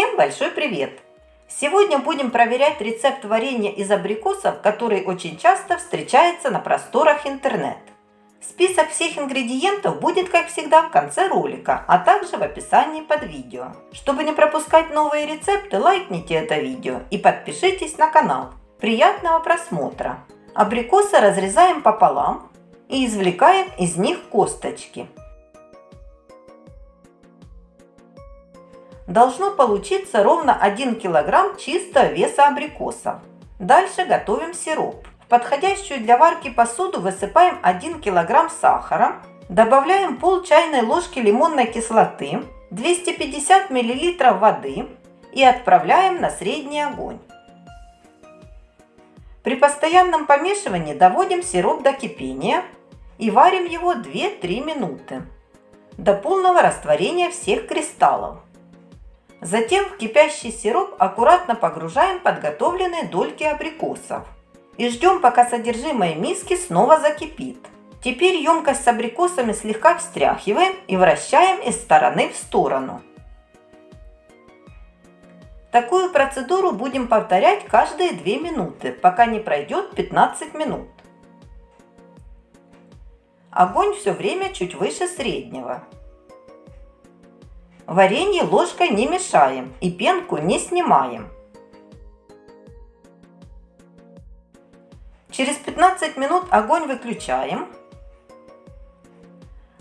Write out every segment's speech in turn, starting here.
Всем большой привет! Сегодня будем проверять рецепт варенья из абрикосов, который очень часто встречается на просторах интернет. Список всех ингредиентов будет, как всегда, в конце ролика, а также в описании под видео. Чтобы не пропускать новые рецепты, лайкните это видео и подпишитесь на канал. Приятного просмотра! Абрикосы разрезаем пополам и извлекаем из них косточки. Должно получиться ровно 1 кг чистого веса абрикоса. Дальше готовим сироп. В подходящую для варки посуду высыпаем 1 кг сахара, добавляем пол чайной ложки лимонной кислоты, 250 мл воды и отправляем на средний огонь. При постоянном помешивании доводим сироп до кипения и варим его 2-3 минуты до полного растворения всех кристаллов. Затем в кипящий сироп аккуратно погружаем подготовленные дольки абрикосов и ждем, пока содержимое миски снова закипит. Теперь емкость с абрикосами слегка встряхиваем и вращаем из стороны в сторону. Такую процедуру будем повторять каждые 2 минуты, пока не пройдет 15 минут. Огонь все время чуть выше среднего. Варенье ложкой не мешаем и пенку не снимаем. Через 15 минут огонь выключаем.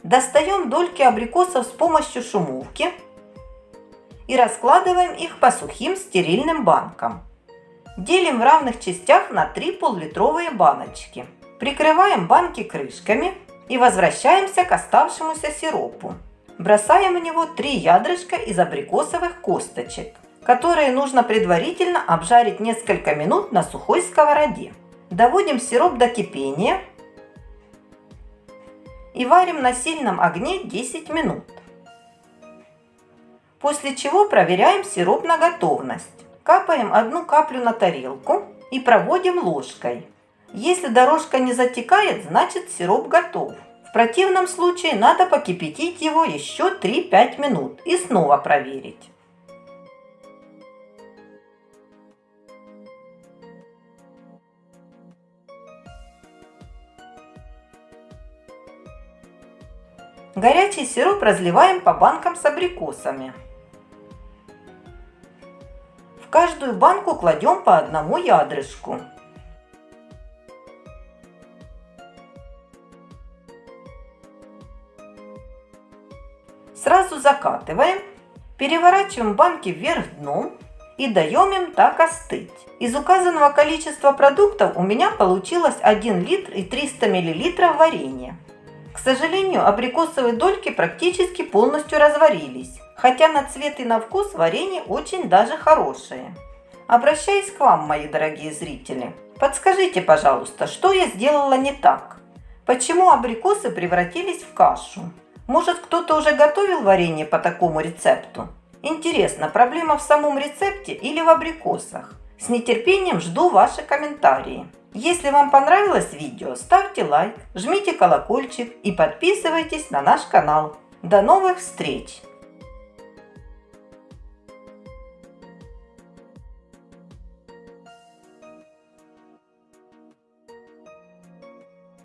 Достаем дольки абрикосов с помощью шумовки и раскладываем их по сухим стерильным банкам. Делим в равных частях на 3 пол-литровые баночки. Прикрываем банки крышками и возвращаемся к оставшемуся сиропу. Бросаем в него 3 ядрышка из абрикосовых косточек, которые нужно предварительно обжарить несколько минут на сухой сковороде. Доводим сироп до кипения и варим на сильном огне 10 минут после чего проверяем сироп на готовность. Капаем одну каплю на тарелку и проводим ложкой. Если дорожка не затекает, значит сироп готов. В противном случае надо покипятить его еще 3-5 минут и снова проверить. Горячий сироп разливаем по банкам с абрикосами. В каждую банку кладем по одному ядрышку. Сразу закатываем, переворачиваем банки вверх дном и даем им так остыть. Из указанного количества продуктов у меня получилось 1 литр и 300 мл варенья. К сожалению, абрикосовые дольки практически полностью разварились, хотя на цвет и на вкус варенье очень даже хорошее. Обращаюсь к вам, мои дорогие зрители. Подскажите, пожалуйста, что я сделала не так? Почему абрикосы превратились в кашу? Может, кто-то уже готовил варенье по такому рецепту? Интересно, проблема в самом рецепте или в абрикосах? С нетерпением жду ваши комментарии. Если вам понравилось видео, ставьте лайк, жмите колокольчик и подписывайтесь на наш канал. До новых встреч!